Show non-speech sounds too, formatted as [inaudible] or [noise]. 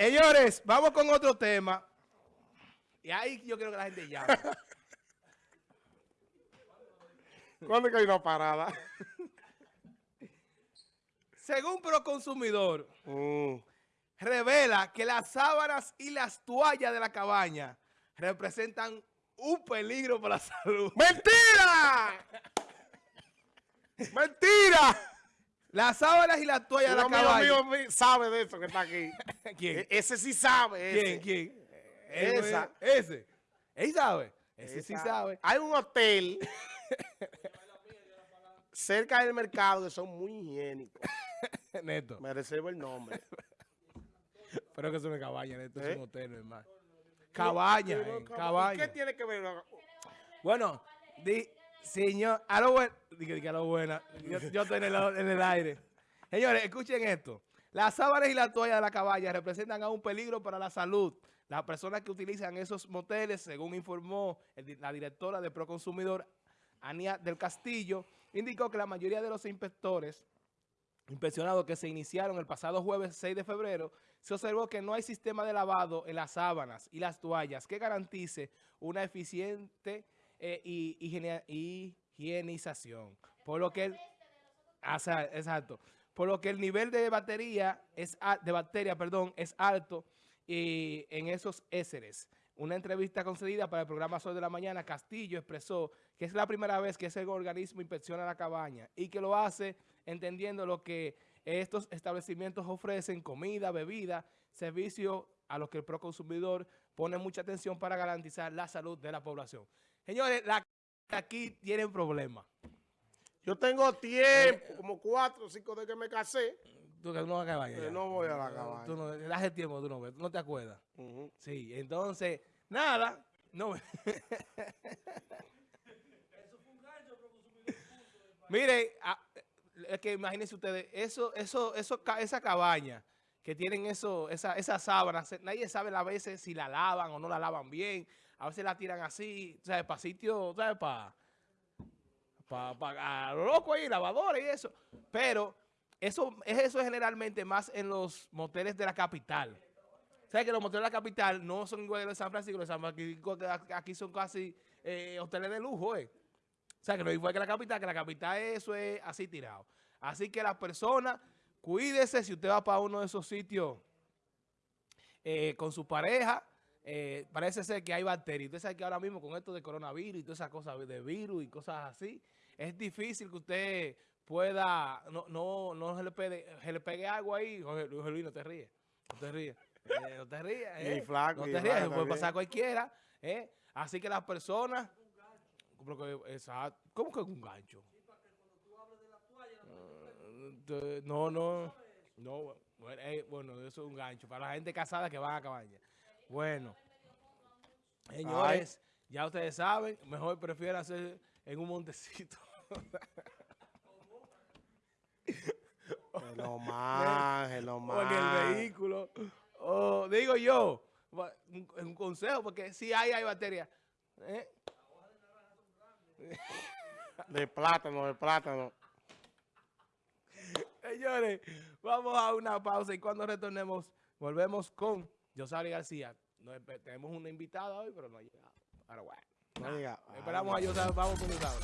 Señores, vamos con otro tema. Y ahí yo quiero que la gente llame. [laughs] ¿Cuándo es que hay una parada? [laughs] Según Proconsumidor, Mm. revela que las sábanas y las toallas de la cabaña representan un peligro para la salud. ¡Mentira! [laughs] ¡Mentira! Las sábanas y las toallas de la cabaña. mío mi- sabe de eso que está aquí. [laughs] ¿Quién? E- Ese sí sabe. ¿Quién? ¿Quién? Esa. Ese. Ese. Él sabe. Ese sí sabe. Hay un hotel [laughs] cerca del mercado que son muy higiénicos. [laughs] Neto. Me reservo el nombre. Pero que es una cabaña, Neto. Es ¿Eh? un hotel, hermano. Cabaña, eh, ¿Qué cabaña. tiene que ver? Bueno, di, señor, a lo bueno, dije a lo buena, yo, yo estoy en el, aire. Señores, escuchen esto. Las sábanas y la toalla de la cabaña representan aún un peligro para la salud. Las personas que utilizan esos moteles, según informó la directora de Proconsumidor, Ania del Castillo, indicó que la mayoría de los inspectores inspeccionados que se iniciaron el pasado jueves 6 de febrero, se observó que no hay sistema de lavado en las sábanas y las toallas que garantice una eficiente eh, y, higienización. Por lo que el, Asa- exacto. Por lo que el nivel de batería es de bacteria, perdón, es alto y en esos éseres. Una entrevista concedida para el programa Sol de la Mañana, Castillo expresó que es la primera vez que ese organismo inspecciona la cabaña y que lo hace entendiendo lo que estos establecimientos ofrecen, comida, bebida, servicio a los que el proconsumidor pone mucha atención para garantizar la salud de la población. Señores, la aquí tienen problemas. Yo tengo tiempo, como cuatro o cinco de que me casé. Tú que no vas a cabaña. Eh, no voy a la Tú cabaña. no, hace tiempo tú no ves, tú no te acuerdas. Sí, entonces, nada, no. [laughs] Mire, a- es que imagínense ustedes, eso, eso, eso, esa cabaña que tienen eso, esa, esas sábanas, nadie sabe a veces si la lavan o no la lavan bien, a veces la tiran así, ¿sabes? Para sitio, ¿sabes? Para pa, pa- lo loco ahí, lavadores y eso. Pero eso es eso generalmente más en los moteles de la capital. ¿Sabes que los moteles de la capital no son iguales de San Francisco? Los San Francisco aquí son casi eh, hoteles de lujo, ¿eh? O sea, que no es igual que la capital, que la capital eso es así tirado. Así que las personas, cuídese si usted va para uno de esos sitios eh, con su pareja, eh, parece ser que hay bacterias. Usted sabe que ahora mismo con esto de coronavirus y todas esas cosas de virus y cosas así, es difícil que usted pueda, no, no, no se le pegue, se le pegue agua ahí. Jorge, Jorge Luis, no te ríes, no te ríes. Eh, no te rías, eh. flaco, no te rías, puede pasar a cualquiera. eh. Así que las personas, exacto, ¿cómo que es un gancho? Eh, No, no, no, bueno, eh, bueno, eso es un gancho para la gente casada que van a cabaña. Bueno, señores, ya ustedes saben, mejor prefiero hacer en un montecito. Hello, man, [laughs] hello, o en el man. vehículo. O digo yo, un, un consejo, porque si hay, hay batería. ¿eh? De plátano, de plátano. Señores, vamos a una pausa y cuando retornemos, volvemos con Yosari García. No, tenemos una invitada hoy, pero no ha llegado. Ahora, bueno. No diga, Esperamos a Yosari, vamos con Yosari.